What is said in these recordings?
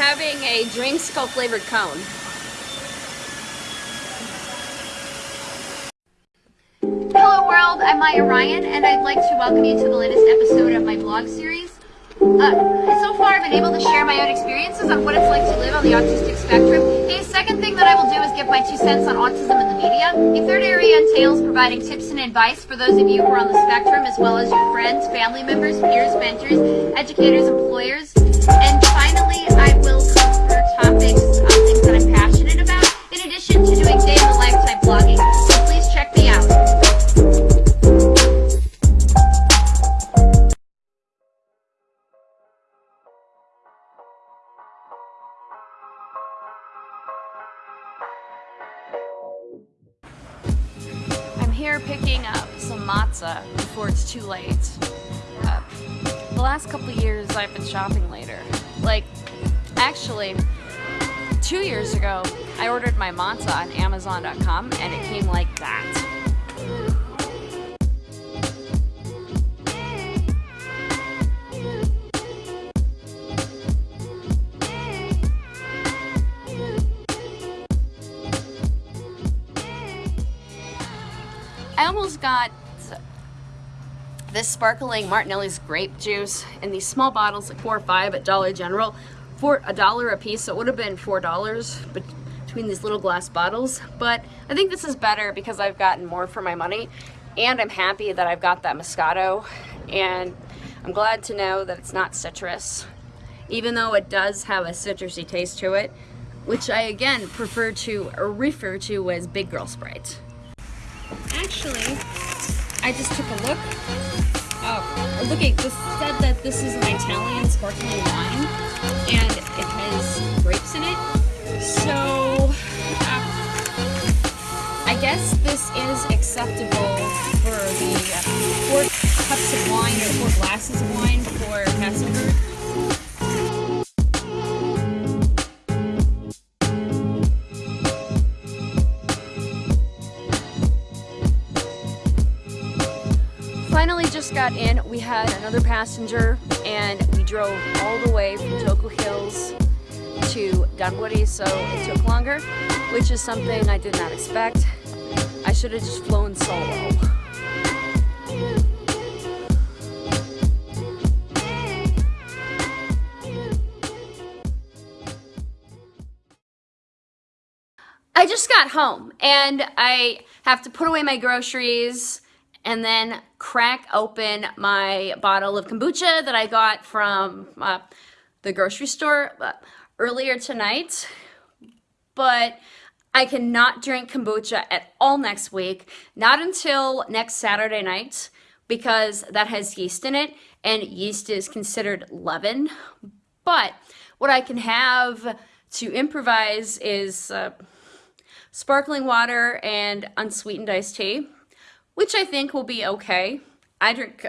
having a dreamsicle flavored cone. Hello world, I'm Maya Ryan and I'd like to welcome you to the latest episode of my blog series. Uh, so far I've been able to share my own experiences on what it's like to live on the autistic spectrum. The second thing that I will do is give my two cents on autism in the media. A third area entails providing tips and advice for those of you who are on the spectrum as well as your friends, family members, peers, mentors, educators, employers, and finally I will cover topics on things that I'm passionate about in addition to doing day in the life type blogging. Here picking up some matzah before it's too late. Uh, the last couple years I've been shopping later. Like, actually, two years ago, I ordered my matzah on Amazon.com and it came like that. I almost got this sparkling Martinelli's grape juice in these small bottles, like four or five at Dollar General, for a dollar a piece. So it would have been four dollars between these little glass bottles. But I think this is better because I've gotten more for my money, and I'm happy that I've got that Moscato, and I'm glad to know that it's not citrus, even though it does have a citrusy taste to it, which I again prefer to refer to as Big Girl Sprite. Actually, I just took a look. Oh, look at this said that this is an Italian sparkling wine, and it has grapes in it. So, uh, I guess this is acceptable for the uh, four cups of wine or four glasses of wine for Passover. Just got in. We had another passenger and we drove all the way from Toco Hills to Dunwoody, so it took longer, which is something I did not expect. I should have just flown solo. I just got home and I have to put away my groceries and then crack open my bottle of kombucha that I got from uh, the grocery store uh, earlier tonight. But I cannot drink kombucha at all next week, not until next Saturday night, because that has yeast in it, and yeast is considered leaven. But what I can have to improvise is uh, sparkling water and unsweetened iced tea which I think will be okay. I drink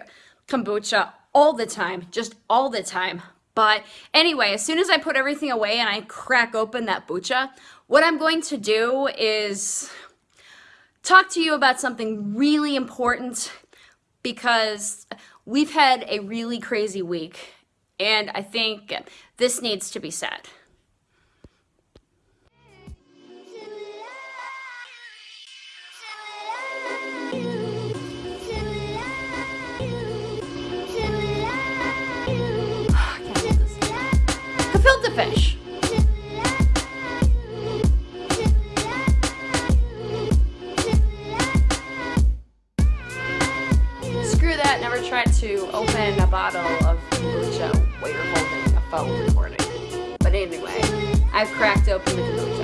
kombucha all the time, just all the time. But anyway, as soon as I put everything away and I crack open that bucha, what I'm going to do is talk to you about something really important because we've had a really crazy week and I think this needs to be said. Open a bottle of kombucha while you're holding a phone recording. But anyway, I've cracked open the kombucha.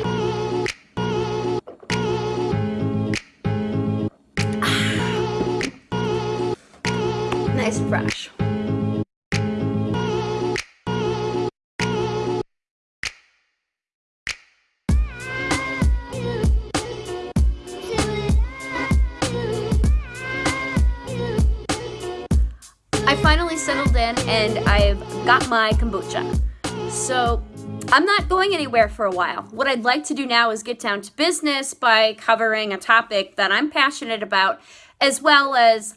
Finally settled in and I've got my kombucha. So I'm not going anywhere for a while. What I'd like to do now is get down to business by covering a topic that I'm passionate about, as well as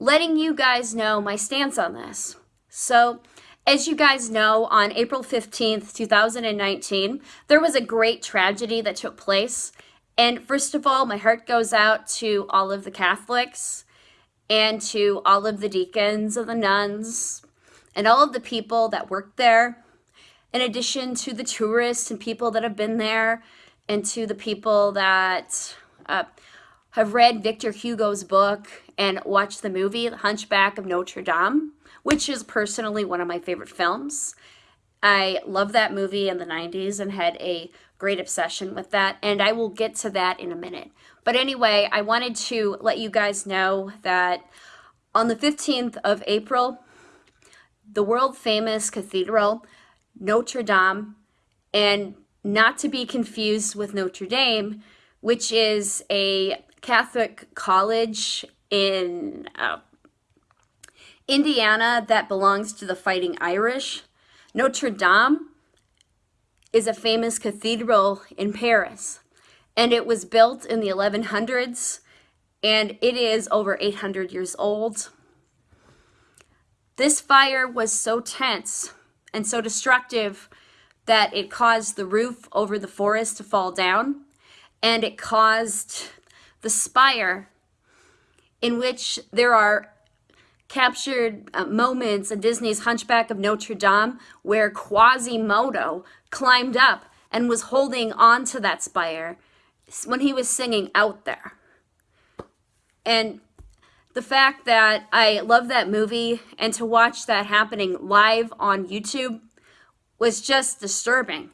letting you guys know my stance on this. So As you guys know, on April 15th, 2019, there was a great tragedy that took place. And first of all, my heart goes out to all of the Catholics and to all of the deacons and the nuns and all of the people that worked there, in addition to the tourists and people that have been there, and to the people that uh, have read Victor Hugo's book and watched the movie, The Hunchback of Notre Dame, which is personally one of my favorite films. I love that movie in the 90s and had a great obsession with that, and I will get to that in a minute. But anyway, I wanted to let you guys know that on the 15th of April, the world famous cathedral, Notre Dame, and not to be confused with Notre Dame, which is a Catholic college in uh, Indiana that belongs to the Fighting Irish. Notre Dame is a famous cathedral in Paris, and it was built in the 1100s, and it is over 800 years old. This fire was so tense and so destructive that it caused the roof over the forest to fall down and it caused the spire in which there are captured uh, moments in Disney's Hunchback of Notre Dame where Quasimodo climbed up and was holding on to that spire when he was singing out there. And the fact that I love that movie and to watch that happening live on YouTube was just disturbing.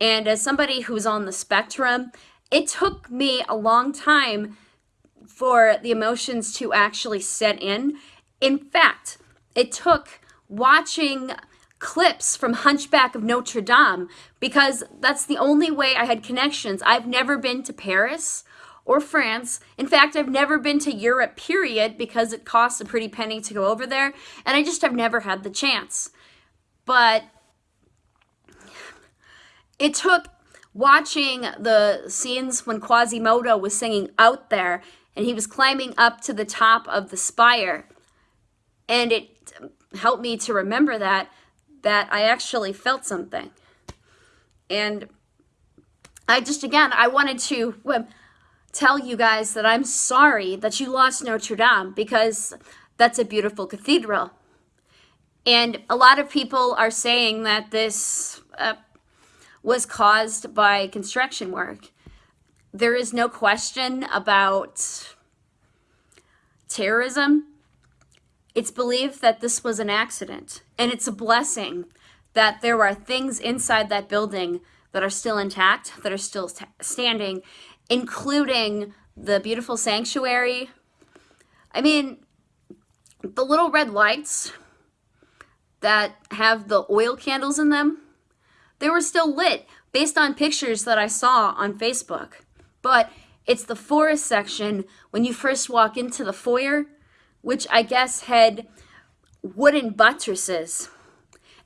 And as somebody who's on the spectrum, it took me a long time for the emotions to actually set in. In fact, it took watching clips from Hunchback of Notre Dame because that's the only way I had connections. I've never been to Paris or France. In fact, I've never been to Europe, period, because it costs a pretty penny to go over there, and I just have never had the chance. But it took watching the scenes when Quasimodo was singing out there and he was climbing up to the top of the spire. And it helped me to remember that, that I actually felt something. And I just, again, I wanted to tell you guys that I'm sorry that you lost Notre Dame because that's a beautiful cathedral. And a lot of people are saying that this uh, was caused by construction work. There is no question about terrorism. It's believed that this was an accident, and it's a blessing that there are things inside that building that are still intact, that are still standing, including the beautiful sanctuary. I mean, the little red lights that have the oil candles in them, they were still lit based on pictures that I saw on Facebook. But it's the forest section when you first walk into the foyer, which I guess had wooden buttresses.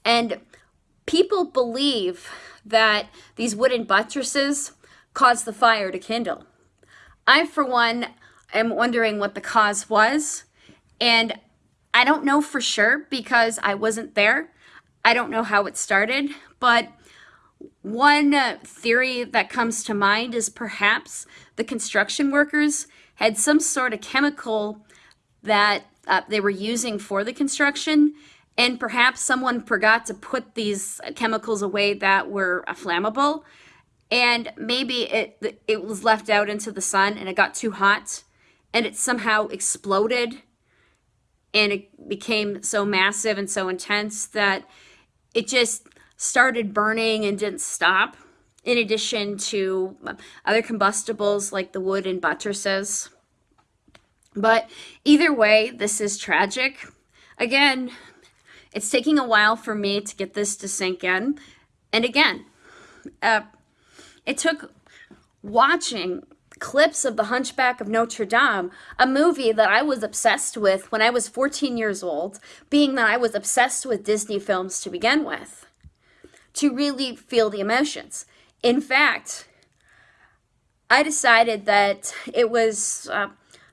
And people believe that these wooden buttresses caused the fire to kindle. I, for one, am wondering what the cause was. And I don't know for sure because I wasn't there. I don't know how it started, but one theory that comes to mind is perhaps the construction workers had some sort of chemical that uh, they were using for the construction and perhaps someone forgot to put these chemicals away that were uh, flammable and maybe it it was left out into the sun and it got too hot and it somehow exploded and it became so massive and so intense that it just started burning and didn't stop, in addition to other combustibles like the wood and buttresses. But either way, this is tragic. Again, it's taking a while for me to get this to sink in. And again, uh, it took watching clips of The Hunchback of Notre Dame, a movie that I was obsessed with when I was 14 years old, being that I was obsessed with Disney films to begin with to really feel the emotions. In fact, I decided that it was uh,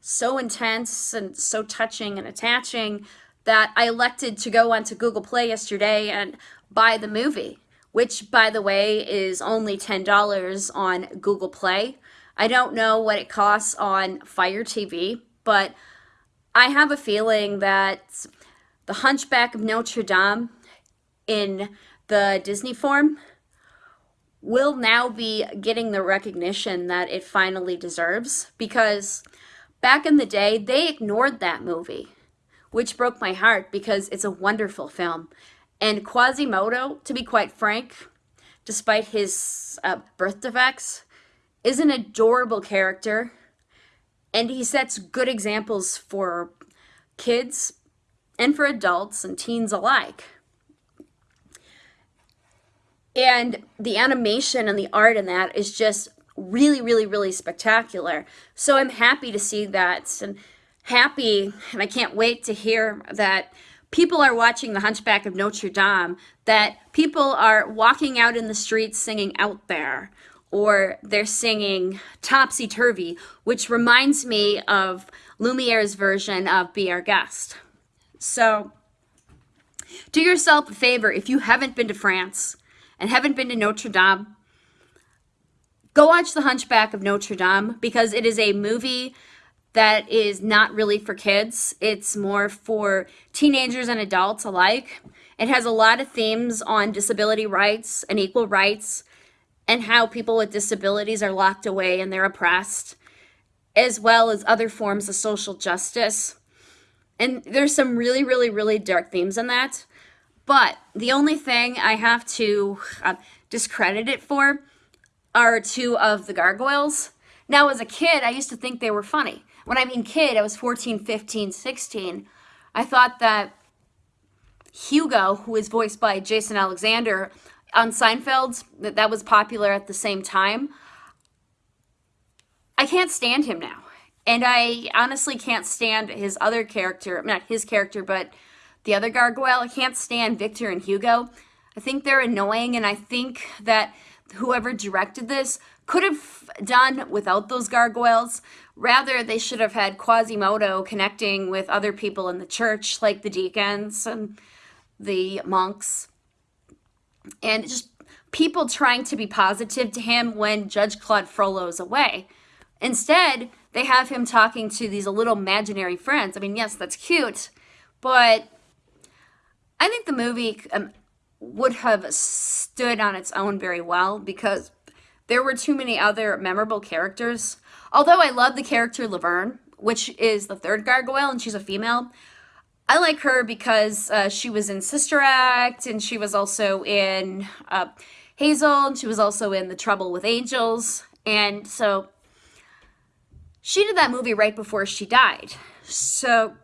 so intense and so touching and attaching that I elected to go onto Google Play yesterday and buy the movie, which, by the way, is only $10 on Google Play. I don't know what it costs on Fire TV, but I have a feeling that The Hunchback of Notre Dame in the Disney form will now be getting the recognition that it finally deserves because back in the day, they ignored that movie, which broke my heart because it's a wonderful film. And Quasimodo, to be quite frank, despite his uh, birth defects, is an adorable character. And he sets good examples for kids and for adults and teens alike. And the animation and the art in that is just really, really, really spectacular. So I'm happy to see that and happy, and I can't wait to hear that people are watching The Hunchback of Notre Dame, that people are walking out in the streets singing Out There, or they're singing Topsy Turvy, which reminds me of Lumiere's version of Be Our Guest. So do yourself a favor if you haven't been to France and haven't been to Notre Dame, go watch The Hunchback of Notre Dame because it is a movie that is not really for kids. It's more for teenagers and adults alike. It has a lot of themes on disability rights and equal rights and how people with disabilities are locked away and they're oppressed, as well as other forms of social justice. And there's some really, really, really dark themes in that. But the only thing I have to uh, discredit it for are two of the gargoyles. Now, as a kid, I used to think they were funny. When I mean kid, I was 14, 15, 16. I thought that Hugo, who is voiced by Jason Alexander on Seinfeld, that that was popular at the same time. I can't stand him now. And I honestly can't stand his other character, not his character, but the other gargoyle. I can't stand Victor and Hugo. I think they're annoying, and I think that whoever directed this could have done without those gargoyles. Rather, they should have had Quasimodo connecting with other people in the church, like the deacons and the monks. And just people trying to be positive to him when Judge Claude Frollo's away. Instead, they have him talking to these little imaginary friends. I mean, yes, that's cute, but I think the movie um, would have stood on its own very well because there were too many other memorable characters. Although I love the character Laverne, which is the third gargoyle, and she's a female. I like her because uh, she was in Sister Act, and she was also in uh, Hazel, and she was also in The Trouble with Angels. And so she did that movie right before she died. So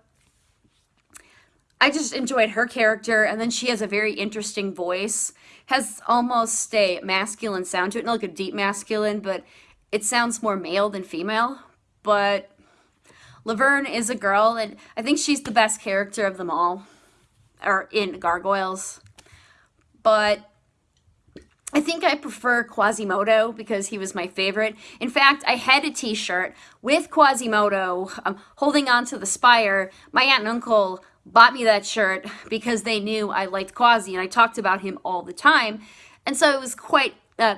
I just enjoyed her character, and then she has a very interesting voice. Has almost a masculine sound to it, not like a deep masculine, but it sounds more male than female. But Laverne is a girl, and I think she's the best character of them all, or in Gargoyles. But I think I prefer Quasimodo because he was my favorite. In fact, I had a t-shirt with Quasimodo um, holding onto the spire. My aunt and uncle bought me that shirt because they knew I liked Quasi and I talked about him all the time. And so it was quite uh,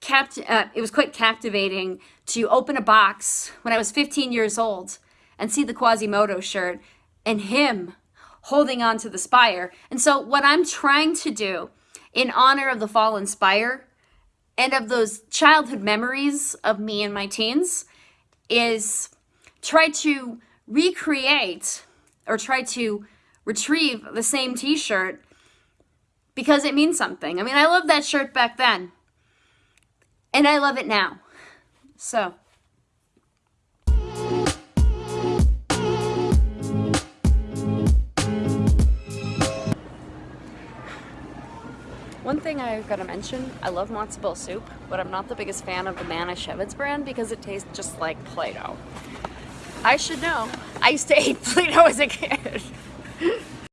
capt uh, it was quite captivating to open a box when I was 15 years old and see the Quasimodo shirt and him holding on to the spire. And so what I'm trying to do in honor of the fallen spire and of those childhood memories of me and my teens is try to recreate or try to retrieve the same t-shirt because it means something. I mean, I loved that shirt back then. And I love it now. So. One thing I've got to mention, I love matzo ball soup, but I'm not the biggest fan of the Manischewitz brand because it tastes just like Play-Doh. I should know. I used to eat Play-Doh as a kid.